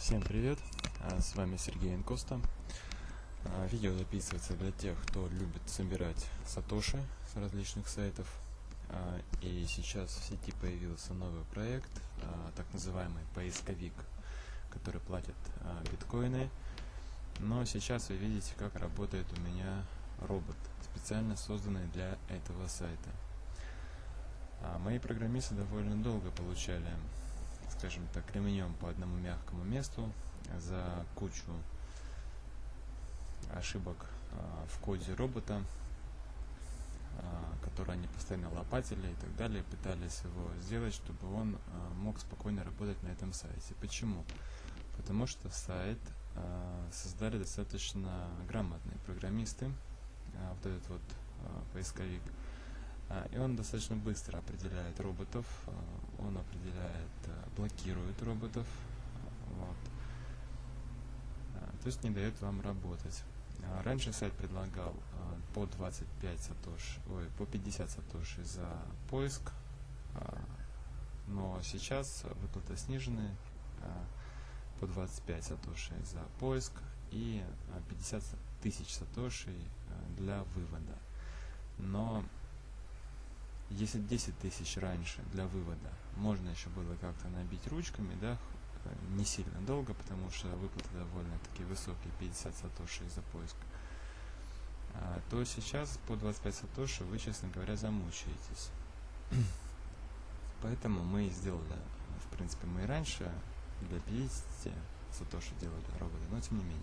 Всем привет, а, с вами Сергей Инкоста. А, видео записывается для тех, кто любит собирать сатоши с различных сайтов. А, и сейчас в сети появился новый проект, так называемый поисковик, который платит биткоины. Но сейчас вы видите, как работает у меня робот, специально созданный для этого сайта. Мои программисты довольно долго получали скажем так, ремнем по одному мягкому месту за кучу ошибок а, в коде робота, а, которые они постоянно лопатили и так далее, пытались его сделать, чтобы он а, мог спокойно работать на этом сайте. Почему? Потому что сайт создали достаточно грамотные программисты, вот этот вот поисковик, и он достаточно быстро определяет роботов, а, он определяет, а, блокирует роботов, вот. то есть не дает вам работать. Раньше сайт предлагал по 25 сатош, ой, по 50 сатоши за поиск, но сейчас выплаты снижены по 25 сатоши за поиск и 50 тысяч сатоши для вывода. Но если 10 тысяч раньше для вывода можно еще было как-то набить ручками, да, э, не сильно долго, потому что выплаты довольно-таки высокие, 50 сатоши за поиск, а, то сейчас по 25 сатоши вы, честно говоря, замучаетесь. Поэтому мы сделали, в принципе, мы и раньше для 50 сатоши делали роботы, но тем не менее.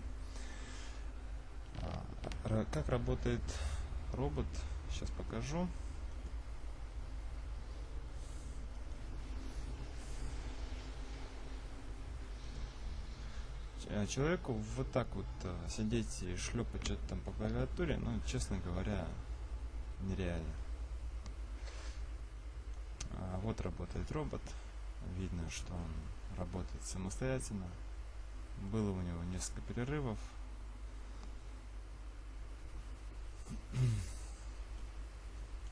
А, как работает робот, сейчас покажу. Человеку вот так вот э, сидеть и шлепать что-то там по клавиатуре, ну, честно говоря, нереально. А вот работает робот. Видно, что он работает самостоятельно. Было у него несколько перерывов.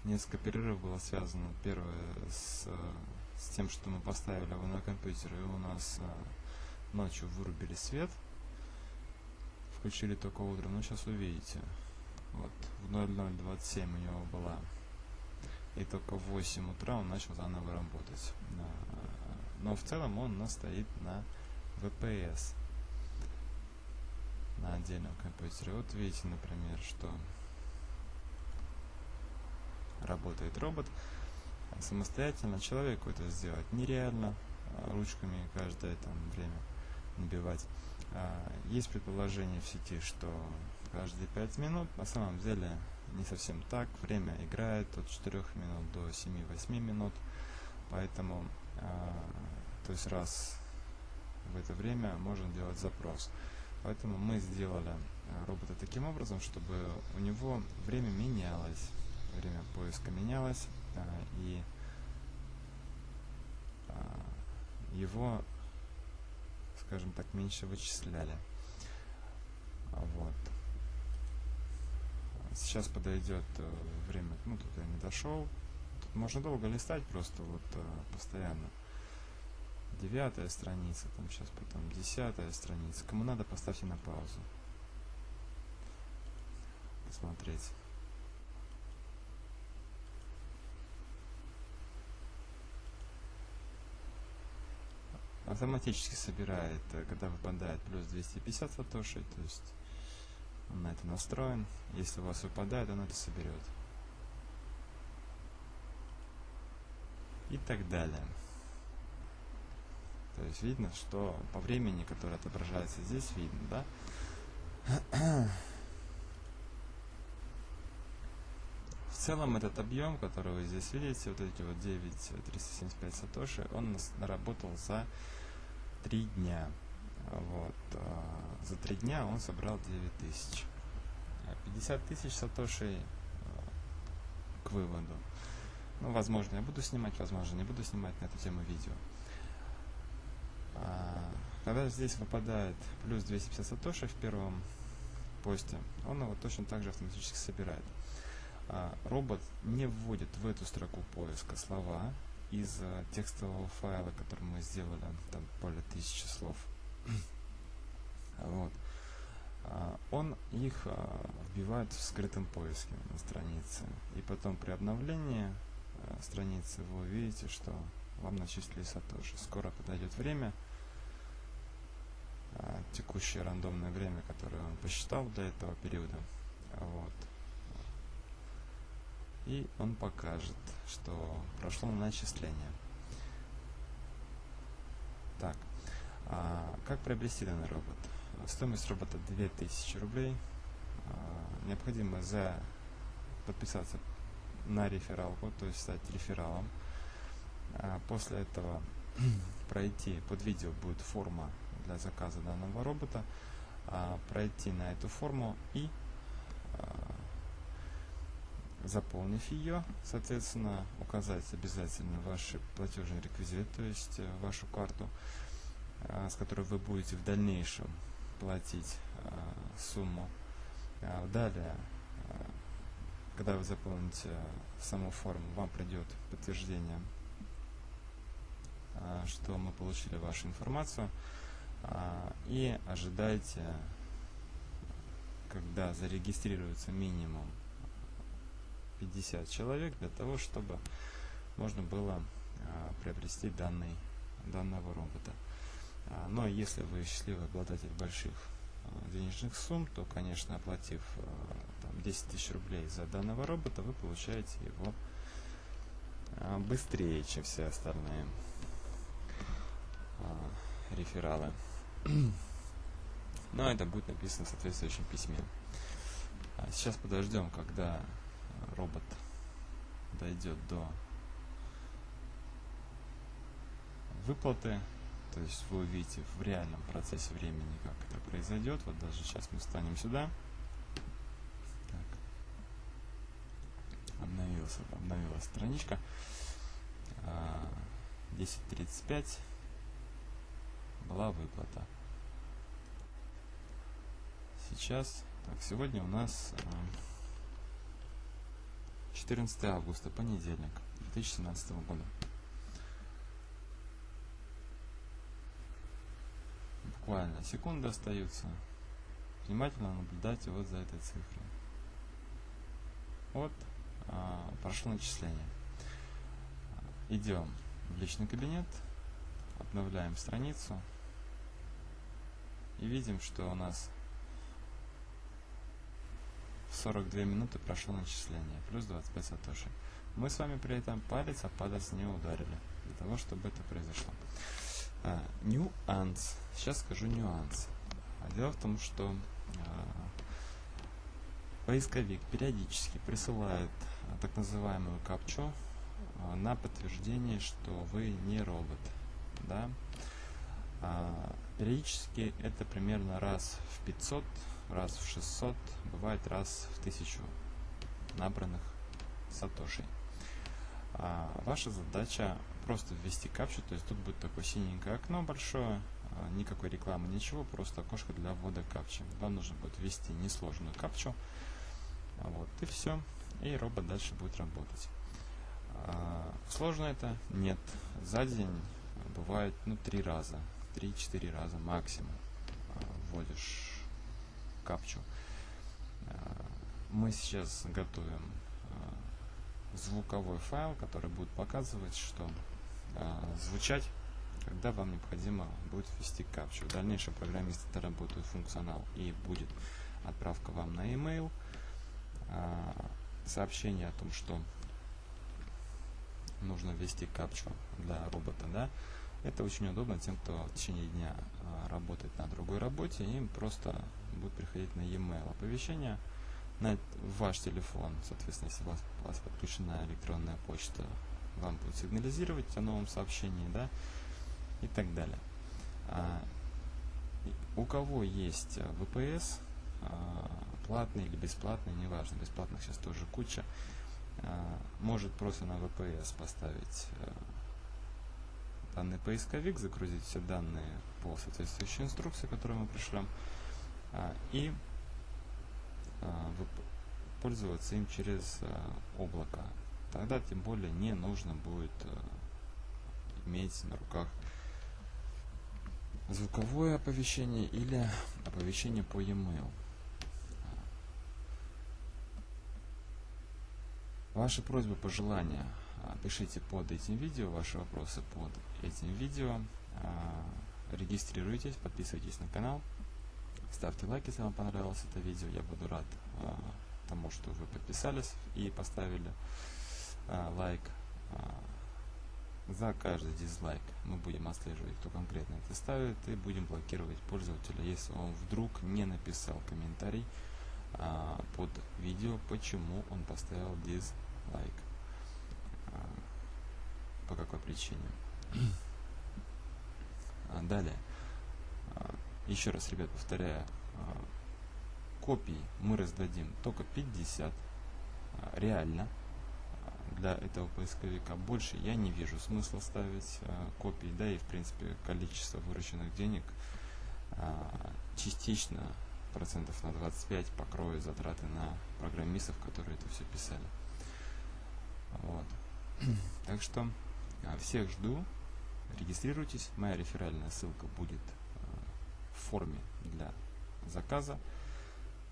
Несколько перерывов было связано. Первое с, с тем, что мы поставили его на компьютер, и у нас э, ночью вырубили свет, включили только утром, ну сейчас увидите. Вот, в 0027 у него была. И только в 8 утра он начал заново работать. Но в целом он у нас стоит на VPS. На отдельном компьютере. Вот видите, например, что работает робот. Самостоятельно человеку это сделать нереально. Ручками каждое там время набивать. А, есть предположение в сети, что каждые 5 минут, на самом деле не совсем так, время играет от 4 минут до 7-8 минут, поэтому, а, то есть раз в это время можно делать запрос. Поэтому мы сделали а, робота таким образом, чтобы у него время менялось, время поиска менялось, и его скажем так, меньше вычисляли. Вот. Сейчас подойдет э, время, ну тут я не дошел. Тут можно долго листать просто вот э, постоянно. Девятая страница, там сейчас потом десятая страница. Кому надо, поставьте на паузу. Посмотреть. Автоматически собирает, э, когда выпадает плюс 250 сатоши, то есть он на это настроен. Если у вас выпадает, он это соберет. И так далее. То есть видно, что по времени, которое отображается здесь, видно, да? целом этот объем, который вы здесь видите, вот эти вот 9375 сатоши, он наработал за 3 дня. Вот. А, за 3 дня он собрал 9000. 50 тысяч сатошей а, к выводу. Ну, возможно, я буду снимать, возможно, не буду снимать на эту тему видео. А, когда здесь выпадает плюс 250 сатоши в первом посте, он его точно так же автоматически собирает. А, робот не вводит в эту строку поиска слова из а, текстового файла, который мы сделали, там более тысячи слов. вот. А, он их вбивает в скрытом поиске на странице. И потом при обновлении э, страницы вы увидите, что вам начислили сатоши. Скоро подойдет время, текущее рандомное время, которое он посчитал для этого периода. Вот и он покажет, что прошло начисление. Так, а как приобрести данный робот? Стоимость робота 2000 рублей. А, необходимо за подписаться на рефералку, то есть стать рефералом. А после этого пройти под видео будет форма для заказа данного робота, а, пройти на эту форму и заполнив ее, соответственно, указать обязательно ваши платежные реквизиты, то есть э, вашу карту, а, с которой вы будете в дальнейшем платить сумму. Далее, когда вы заполните саму форму, вам придет подтверждение, что мы получили вашу информацию. И ожидайте, когда зарегистрируется минимум 50 человек для того, чтобы можно было а, приобрести данный, данного робота. А, но если вы счастливый обладатель больших денежных сумм, то, конечно, оплатив там, 10 тысяч рублей за данного робота, вы получаете его быстрее, чем все остальные рефералы. Но это будет написано в соответствующем письме. А сейчас подождем, когда робот дойдет до выплаты. То есть вы увидите в реальном процессе времени, как это произойдет. Вот даже сейчас мы встанем сюда. Так. Обновился, обновилась страничка. 10.35 а, была выплата сейчас. Так, сегодня у нас 14 августа, понедельник 2017 года. Буквально секунды остаются. Внимательно наблюдайте вот за этой цифрой. Вот а, прошло начисление. Идем в личный кабинет, обновляем страницу и видим, что у нас 42 минуты прошло начисление, плюс 25 сатоши. Мы с вами при этом палец о палец не ударили, для того, чтобы это произошло. А, нюанс. Сейчас скажу нюанс. А дело в том, что а, поисковик периодически присылает а, так называемую капчу а, на подтверждение, что вы не робот. Да? А, периодически это примерно раз в 500 раз в 600, бывает раз в 1000 набранных сатошей. А ваша задача просто ввести капчу, то есть тут будет такое синенькое окно большое, а, никакой рекламы, ничего, просто окошко для ввода капчи. Вам нужно будет ввести несложную капчу, вот, и все, и робот дальше будет работать. А, сложно это? Нет. За день бывает, ну, три раза, три-четыре раза максимум а, вводишь капчу. Э, мы сейчас готовим э, звуковой файл, который будет показывать, что э, звучать, когда вам необходимо будет ввести капчу. В дальнейшем программисты доработают функционал и будет отправка вам на e-mail сообщение о том, что нужно ввести капчу для робота, да, это очень удобно тем, кто в течение дня работает на другой работе, им просто будет приходить на e-mail оповещение на ваш телефон. Соответственно, если у вас, у вас подключена электронная почта, вам будет сигнализировать о новом сообщении, да, и так далее. А, у кого есть VPS, а, платный или бесплатный, неважно, бесплатных сейчас тоже куча, а, может просто на VPS поставить а, данный поисковик, загрузить все данные по соответствующей инструкции, которую мы пришлем, а, и а, пользоваться им через а, облако. Тогда тем более не нужно будет иметь на руках звуковое оповещение или оповещение по e-mail. Ваши просьбы, пожелания – пишите под этим видео, ваши вопросы под этим видео. А, регистрируйтесь, подписывайтесь на канал, ставьте лайк, если вам понравилось это видео. Я буду рад а, тому, что вы подписались и поставили лайк. За каждый дизлайк мы будем отслеживать, кто конкретно это ставит, и будем блокировать пользователя, если он вдруг не написал комментарий под видео, почему он поставил дизлайк по какой причине. А, далее. А, еще раз, ребят, повторяю. А, копий мы раздадим только 50. Реально. Для этого поисковика больше я не вижу смысла ставить копии. Да и, в принципе, количество вырученных денег частично процентов на 25 покроет затраты на программистов, которые это все писали. Вот. Так что всех жду. Регистрируйтесь. Моя реферальная ссылка будет а, в форме для заказа.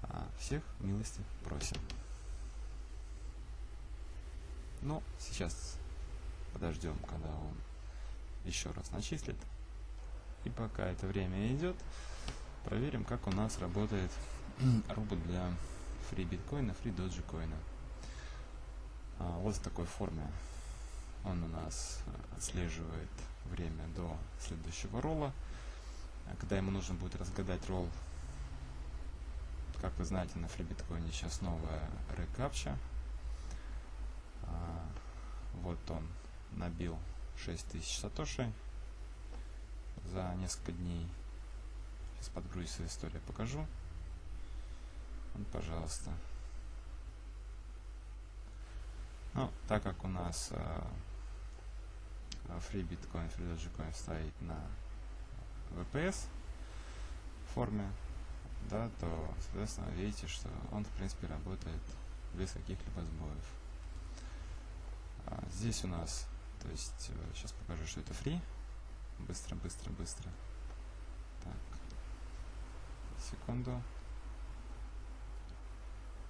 А, всех милости просим. Ну, сейчас подождем, когда он еще раз начислит. И пока это время идет, проверим, как у нас работает робот для фри биткоина, фри доджи коина. Вот в такой форме он у нас э, отслеживает время до следующего ролла. А когда ему нужно будет разгадать ролл, как вы знаете, на FreeBitcoin сейчас новая рекапча. А, вот он набил 6000 сатоши за несколько дней. Сейчас подгрузится история, покажу. Вот, пожалуйста. Ну, так как у нас э, free bitcoin, free dogecoin стоит на VPS форме, да, то, соответственно, видите, что он, в принципе, работает без каких-либо сбоев. А здесь у нас, то есть, сейчас э, покажу, что это free. Быстро, быстро, быстро. Так. Секунду.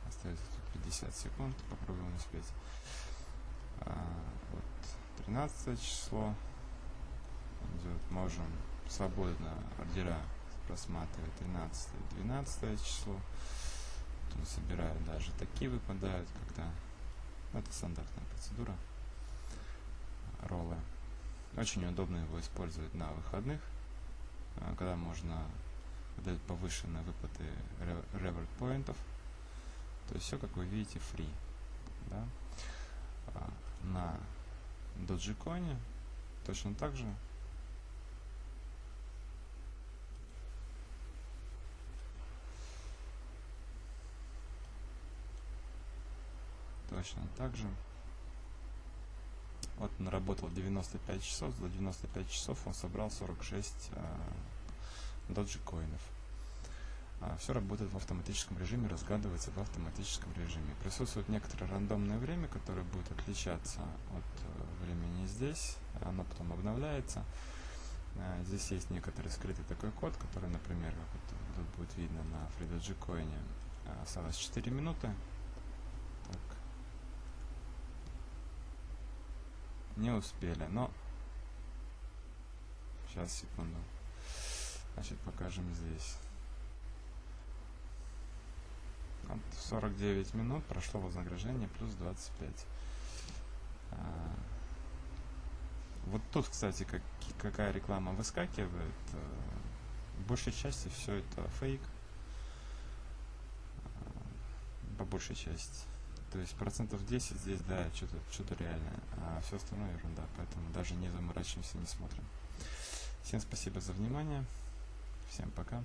Остается тут 50 секунд. Попробуем успеть. А, 13 число идет. Можем свободно ордера просматривать 13 12 число. Тут собираю даже такие выпадают, когда ну, это стандартная процедура роллы. Очень удобно его использовать на выходных, а, когда можно дать повышенные выплаты реверт поинтов. То есть все, как вы видите, free. Да? А, на Dogecoin точно так же. Точно так же. Вот он работал 95 часов, за 95 часов он собрал 46 э, доджикоинов. А, все работает в автоматическом режиме, разгадывается в автоматическом режиме. Присутствует некоторое рандомное время, которое будет отличаться от времени здесь, оно потом обновляется. А, здесь есть некоторый скрытый такой код, который, например, как вот тут будет видно на FreeDG Coin, а, осталось 4 минуты. Так. Не успели, но сейчас, секунду. Значит, покажем здесь. 49 минут прошло вознаграждение плюс 25. Вот тут, кстати, как, какая реклама выскакивает. В большей части все это фейк. А, по большей части. То есть процентов 10 здесь, да, что-то что реальное, а все остальное ерунда, поэтому даже не заморачиваемся, не смотрим. Всем спасибо за внимание. Всем пока.